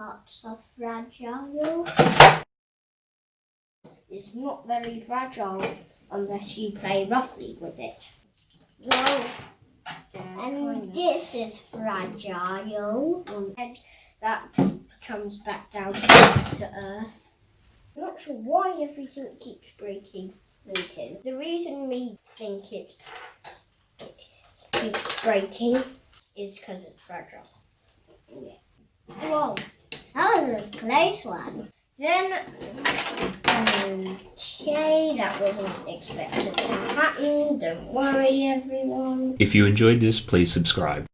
parts are fragile. It's not very fragile unless you play roughly with it. Whoa. And this is fragile. Mm. And that comes back down to earth. I'm not sure why everything keeps breaking. Me too. The reason we think it, it keeps breaking is because it's fragile. Yeah. A close one. Then, okay, that wasn't expected to happen. Don't worry, everyone. If you enjoyed this, please subscribe.